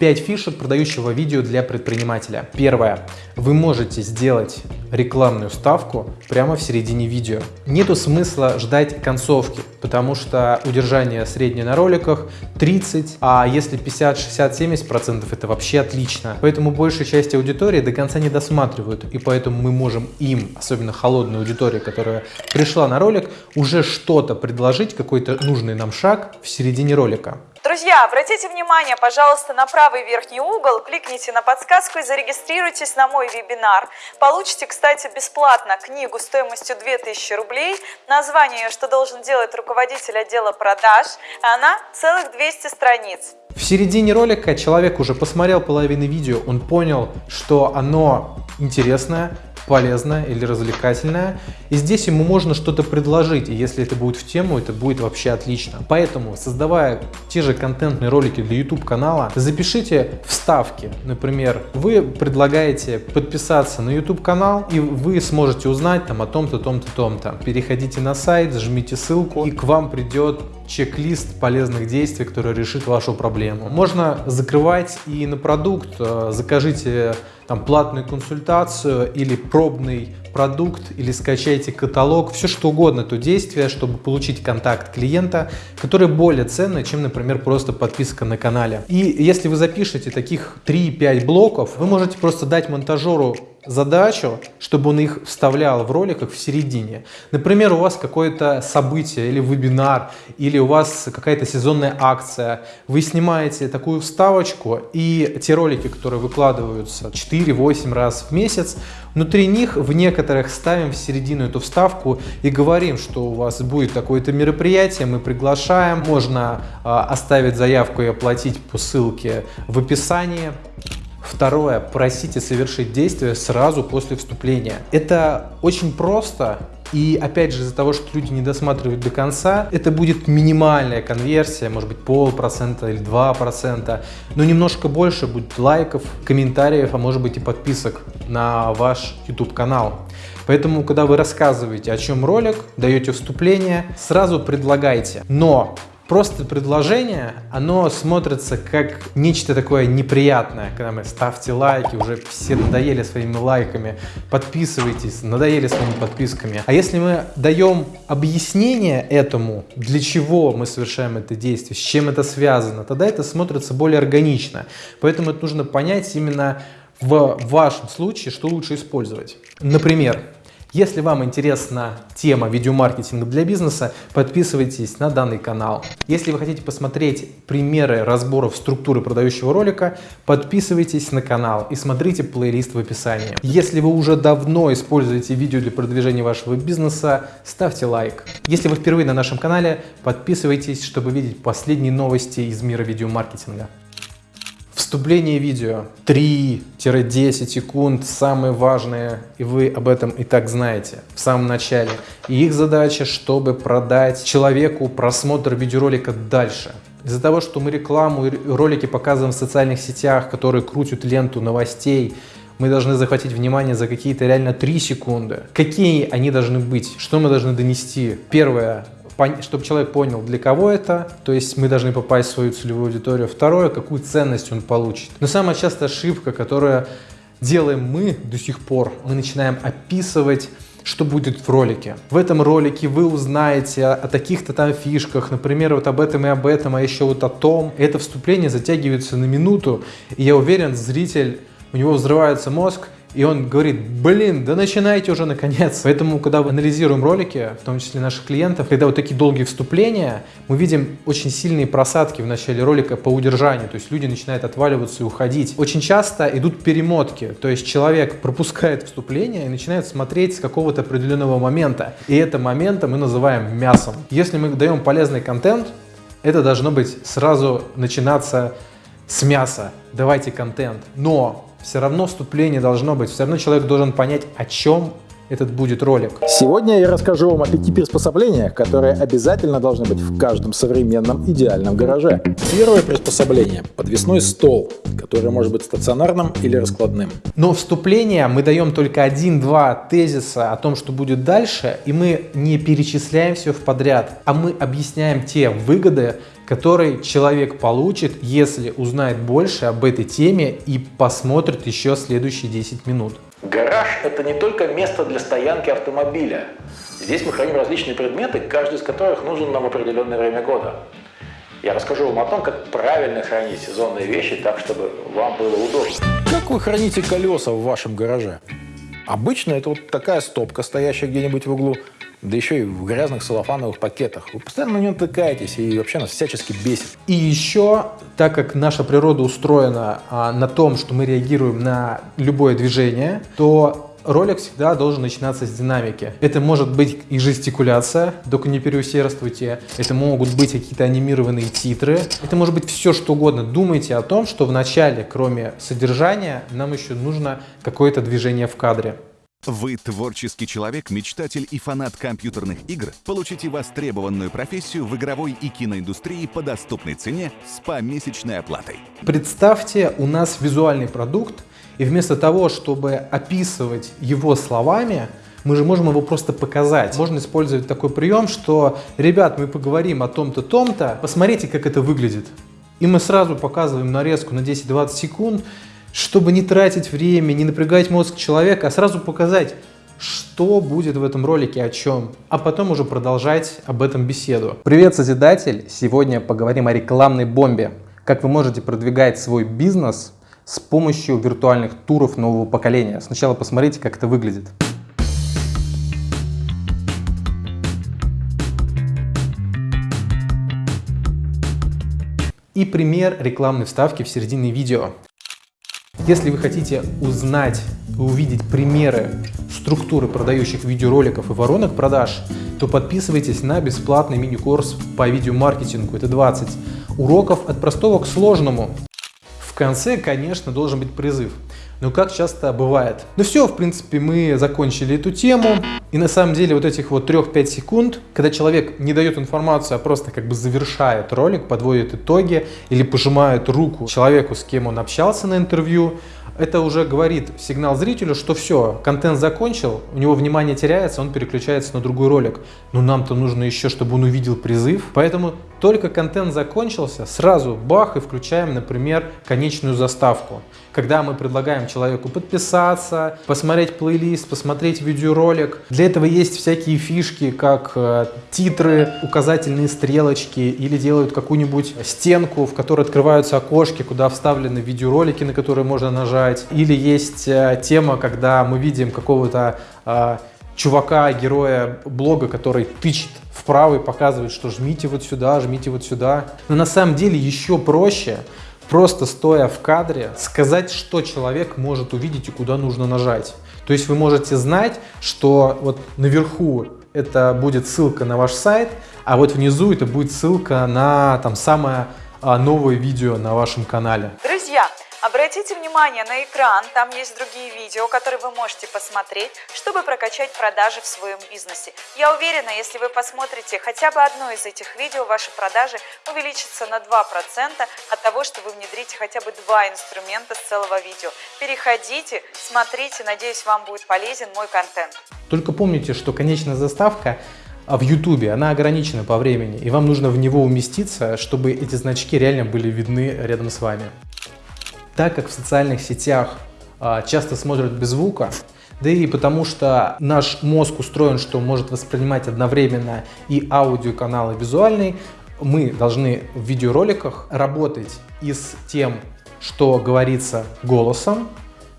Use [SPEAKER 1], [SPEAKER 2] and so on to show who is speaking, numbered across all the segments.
[SPEAKER 1] 5 фишек продающего видео для предпринимателя. Первое. Вы можете сделать рекламную ставку прямо в середине видео. Нету смысла ждать концовки, потому что удержание среднее на роликах 30, а если 50, 60, 70 процентов это вообще отлично. Поэтому большая часть аудитории до конца не досматривают, и поэтому мы можем им, особенно холодной аудитории, которая пришла на ролик, уже что-то предложить, какой-то нужный нам шаг в середине ролика.
[SPEAKER 2] Друзья, обратите внимание, пожалуйста, на правый верхний угол, кликните на подсказку и зарегистрируйтесь на мой вебинар. Получите, кстати, бесплатно книгу стоимостью 2000 рублей, название «Что должен делать руководитель отдела продаж», она целых 200 страниц.
[SPEAKER 1] В середине ролика человек уже посмотрел половину видео, он понял, что оно интересное, полезная или развлекательная. И здесь ему можно что-то предложить, и если это будет в тему, это будет вообще отлично. Поэтому, создавая те же контентные ролики для YouTube канала, запишите вставки. Например, вы предлагаете подписаться на YouTube канал, и вы сможете узнать там о том-то, том-то, том-то. Переходите на сайт, жмите ссылку, и к вам придет чек-лист полезных действий, который решит вашу проблему. Можно закрывать и на продукт, э, закажите там платную консультацию или пробный продукт или скачайте каталог, все что угодно, то действие, чтобы получить контакт клиента, который более ценный, чем, например, просто подписка на канале. И если вы запишете таких 3-5 блоков, вы можете просто дать монтажеру задачу, чтобы он их вставлял в роликах в середине. Например, у вас какое-то событие или вебинар, или у вас какая-то сезонная акция. Вы снимаете такую вставочку, и те ролики, которые выкладываются 4-8 раз в месяц, внутри них в некоторых ставим в середину эту вставку и говорим, что у вас будет такое-то мероприятие, мы приглашаем, можно э, оставить заявку и оплатить по ссылке в описании. Второе, просите совершить действие сразу после вступления. Это очень просто, и опять же, из-за того, что люди не досматривают до конца, это будет минимальная конверсия, может быть полпроцента или два процента, но немножко больше будет лайков, комментариев, а может быть и подписок на ваш YouTube канал. Поэтому, когда вы рассказываете, о чем ролик, даете вступление, сразу предлагайте. Но просто предложение, оно смотрится как нечто такое неприятное, когда мы ставьте лайки, уже все надоели своими лайками, подписывайтесь, надоели своими подписками. А если мы даем объяснение этому, для чего мы совершаем это действие, с чем это связано, тогда это смотрится более органично. Поэтому это нужно понять именно в вашем случае, что лучше использовать. Например, если вам интересна тема видеомаркетинга для бизнеса, подписывайтесь на данный канал. Если вы хотите посмотреть примеры разборов структуры продающего ролика, подписывайтесь на канал и смотрите плейлист в описании. Если вы уже давно используете видео для продвижения вашего бизнеса, ставьте лайк. Если вы впервые на нашем канале, подписывайтесь, чтобы видеть последние новости из мира видеомаркетинга. Вступление видео 3-10 секунд, самые важные, и вы об этом и так знаете в самом начале. И их задача, чтобы продать человеку просмотр видеоролика дальше. Из-за того, что мы рекламу и ролики показываем в социальных сетях, которые крутят ленту новостей, мы должны захватить внимание за какие-то реально 3 секунды. Какие они должны быть? Что мы должны донести? Первое чтобы человек понял, для кого это, то есть мы должны попасть в свою целевую аудиторию. Второе, какую ценность он получит. Но самая частая ошибка, которая делаем мы до сих пор, мы начинаем описывать что будет в ролике. В этом ролике вы узнаете о, о таких-то там фишках, например, вот об этом и об этом, а еще вот о том. Это вступление затягивается на минуту, и я уверен, зритель, у него взрывается мозг, и он говорит, блин, да начинайте уже наконец. Поэтому, когда мы анализируем ролики, в том числе наших клиентов, когда вот такие долгие вступления, мы видим очень сильные просадки в начале ролика по удержанию. То есть люди начинают отваливаться и уходить. Очень часто идут перемотки. То есть человек пропускает вступление и начинает смотреть с какого-то определенного момента. И это момента мы называем мясом. Если мы даем полезный контент, это должно быть сразу начинаться с мяса. Давайте контент. Но все равно вступление должно быть, все равно человек должен понять, о чем этот будет ролик.
[SPEAKER 3] Сегодня я расскажу вам о пяти приспособлениях, которые обязательно должны быть в каждом современном идеальном гараже. Первое приспособление – подвесной стол, который может быть стационарным или раскладным.
[SPEAKER 1] Но вступление мы даем только один-два тезиса о том, что будет дальше, и мы не перечисляем все в подряд, а мы объясняем те выгоды, который человек получит, если узнает больше об этой теме и посмотрит еще следующие 10 минут.
[SPEAKER 3] Гараж – это не только место для стоянки автомобиля. Здесь мы храним различные предметы, каждый из которых нужен нам в определенное время года. Я расскажу вам о том, как правильно хранить сезонные вещи так, чтобы вам было удобно. Как вы храните колеса в вашем гараже? Обычно это вот такая стопка, стоящая где-нибудь в углу, да еще и в грязных салофановых пакетах. Вы постоянно на нем тыкаетесь и вообще нас всячески бесит.
[SPEAKER 1] И еще, так как наша природа устроена а, на том, что мы реагируем на любое движение, то ролик всегда должен начинаться с динамики. Это может быть и жестикуляция, только не переусердствуйте. Это могут быть какие-то анимированные титры. Это может быть все что угодно. Думайте о том, что в начале, кроме содержания, нам еще нужно какое-то движение в кадре.
[SPEAKER 4] Вы творческий человек, мечтатель и фанат компьютерных игр? Получите востребованную профессию в игровой и киноиндустрии по доступной цене с помесячной оплатой.
[SPEAKER 1] Представьте, у нас визуальный продукт, и вместо того, чтобы описывать его словами, мы же можем его просто показать. Можно использовать такой прием, что, ребят, мы поговорим о том-то, том-то, посмотрите, как это выглядит. И мы сразу показываем нарезку на 10-20 секунд, чтобы не тратить время, не напрягать мозг человека, а сразу показать, что будет в этом ролике, о чем, а потом уже продолжать об этом беседу. Привет, Созидатель! Сегодня поговорим о рекламной бомбе. Как вы можете продвигать свой бизнес с помощью виртуальных туров нового поколения. Сначала посмотрите, как это выглядит. И пример рекламной вставки в середине видео. Если вы хотите узнать и увидеть примеры структуры продающих видеороликов и воронок продаж, то подписывайтесь на бесплатный мини-курс по видеомаркетингу. Это 20 уроков от простого к сложному конце, конечно, должен быть призыв. Но как часто бывает. Ну все, в принципе, мы закончили эту тему. И на самом деле вот этих вот 3-5 секунд, когда человек не дает информацию, а просто как бы завершает ролик, подводит итоги или пожимает руку человеку, с кем он общался на интервью, это уже говорит сигнал зрителю, что все, контент закончил, у него внимание теряется, он переключается на другой ролик. Но нам-то нужно еще, чтобы он увидел призыв. Поэтому только контент закончился, сразу бах и включаем, например, конечную заставку. Когда мы предлагаем человеку подписаться, посмотреть плейлист, посмотреть видеоролик. Для этого есть всякие фишки, как э, титры, указательные стрелочки или делают какую-нибудь стенку, в которой открываются окошки, куда вставлены видеоролики, на которые можно нажать. Или есть э, тема, когда мы видим какого-то э, чувака, героя блога, который тычет вправо и показывает, что жмите вот сюда, жмите вот сюда. Но на самом деле еще проще, просто стоя в кадре, сказать, что человек может увидеть и куда нужно нажать. То есть вы можете знать, что вот наверху это будет ссылка на ваш сайт, а вот внизу это будет ссылка на там самое новое видео на вашем канале.
[SPEAKER 2] Друзья, Обратите внимание на экран, там есть другие видео, которые вы можете посмотреть, чтобы прокачать продажи в своем бизнесе. Я уверена, если вы посмотрите хотя бы одно из этих видео, ваши продажи увеличатся на 2% от того, что вы внедрите хотя бы два инструмента с целого видео. Переходите, смотрите, надеюсь, вам будет полезен мой контент.
[SPEAKER 1] Только помните, что конечная заставка а в YouTube, она ограничена по времени, и вам нужно в него уместиться, чтобы эти значки реально были видны рядом с вами. Так как в социальных сетях а, часто смотрят без звука, да и потому что наш мозг устроен, что может воспринимать одновременно и аудиоканал, и визуальный, мы должны в видеороликах работать и с тем, что говорится голосом,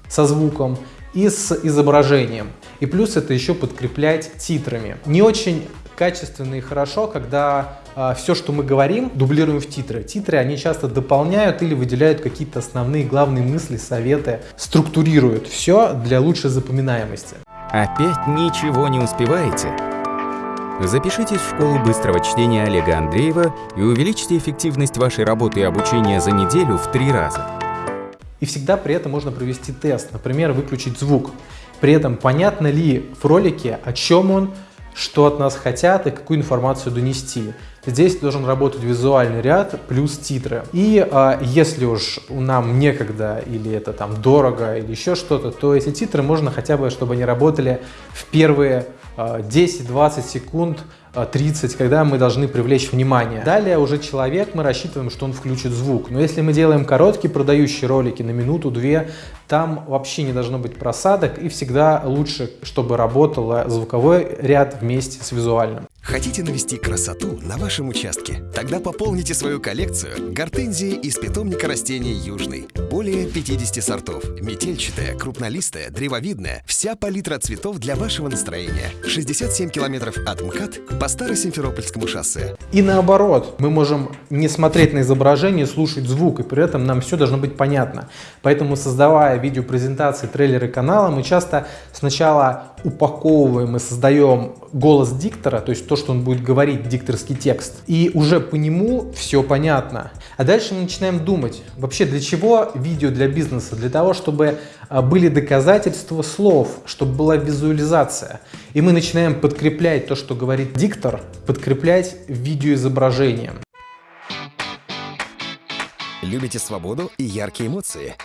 [SPEAKER 1] со звуком, и с изображением. И плюс это еще подкреплять титрами. Не очень качественно и хорошо, когда а, все, что мы говорим, дублируем в титры. Титры, они часто дополняют или выделяют какие-то основные главные мысли, советы, структурируют все для лучшей запоминаемости.
[SPEAKER 5] Опять ничего не успеваете? Запишитесь в школу быстрого чтения Олега Андреева и увеличьте эффективность вашей работы и обучения за неделю в три раза.
[SPEAKER 1] И всегда при этом можно провести тест, например, выключить звук. При этом понятно ли в ролике, о чем он, что от нас хотят и какую информацию донести. Здесь должен работать визуальный ряд плюс титры. И а, если уж нам некогда или это там дорого или еще что-то, то эти титры можно хотя бы, чтобы они работали в первые а, 10-20 секунд 30, когда мы должны привлечь внимание. Далее уже человек, мы рассчитываем, что он включит звук. Но если мы делаем короткие продающие ролики на минуту-две, там вообще не должно быть просадок и всегда лучше, чтобы работал звуковой ряд вместе с визуальным.
[SPEAKER 6] Хотите навести красоту на вашем участке? Тогда пополните свою коллекцию гортензии из питомника растений Южный. Более 50 сортов. Метельчатая, крупнолистая, древовидная. Вся палитра цветов для вашего настроения. 67 километров от МКАД по Старосимферопольскому шоссе.
[SPEAKER 1] И наоборот, мы можем не смотреть на изображение, слушать звук, и при этом нам все должно быть понятно. Поэтому, создавая видеопрезентации, трейлеры канала, мы часто сначала упаковываем и создаем голос диктора, то есть то, что он будет говорить, дикторский текст, и уже по нему все понятно. А дальше мы начинаем думать, вообще для чего видео для бизнеса? Для того, чтобы а, были доказательства слов, чтобы была визуализация. И мы начинаем подкреплять то, что говорит диктор, подкреплять видеоизображением.
[SPEAKER 6] Любите свободу и яркие эмоции?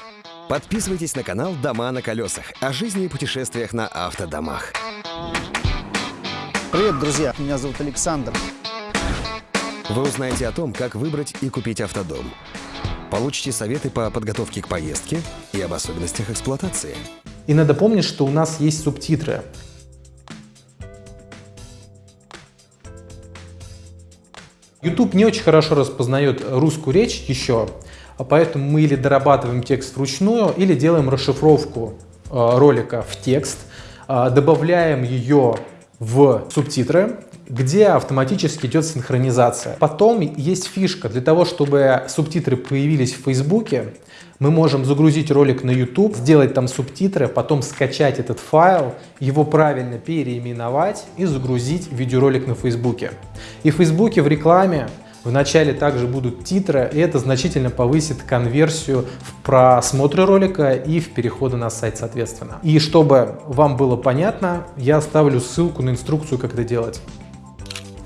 [SPEAKER 6] Подписывайтесь на канал «Дома на колесах» о жизни и путешествиях на автодомах.
[SPEAKER 7] Привет, друзья! Меня зовут Александр.
[SPEAKER 6] Вы узнаете о том, как выбрать и купить автодом. Получите советы по подготовке к поездке и об особенностях эксплуатации.
[SPEAKER 1] И надо помнить, что у нас есть субтитры. YouTube не очень хорошо распознает русскую речь еще, поэтому мы или дорабатываем текст вручную, или делаем расшифровку э, ролика в текст, э, добавляем ее в субтитры, где автоматически идет синхронизация. Потом есть фишка. Для того, чтобы субтитры появились в Фейсбуке, мы можем загрузить ролик на YouTube, сделать там субтитры, потом скачать этот файл, его правильно переименовать и загрузить видеоролик на Фейсбуке. И в Фейсбуке в рекламе в начале также будут титры, и это значительно повысит конверсию в просмотры ролика и в переходы на сайт соответственно. И чтобы вам было понятно, я оставлю ссылку на инструкцию, как это делать.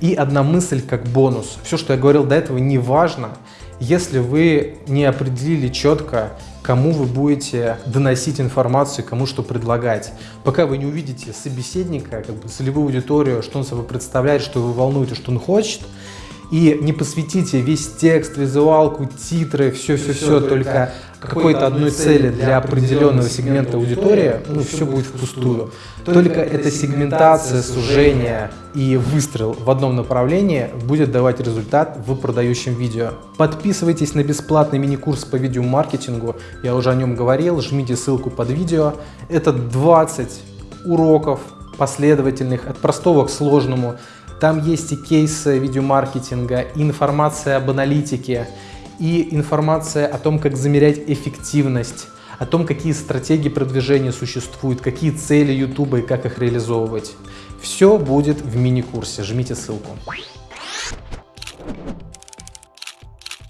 [SPEAKER 1] И одна мысль как бонус. Все, что я говорил до этого, не важно, если вы не определили четко, кому вы будете доносить информацию, кому что предлагать. Пока вы не увидите собеседника, как бы целевую аудиторию, что он собой представляет, что его волнует и что он хочет, и не посвятите весь текст, визуалку, титры, все-все-все только какой-то одной цели для определенного сегмента аудитории, ну, все будет впустую. Только эта сегментация, сужение и выстрел в одном направлении будет давать результат в продающем видео. Подписывайтесь на бесплатный мини-курс по видеомаркетингу, я уже о нем говорил, жмите ссылку под видео. Это 20 уроков последовательных, от простого к сложному, там есть и кейсы видеомаркетинга, и информация об аналитике, и информация о том, как замерять эффективность, о том, какие стратегии продвижения существуют, какие цели YouTube и как их реализовывать. Все будет в мини-курсе, жмите ссылку.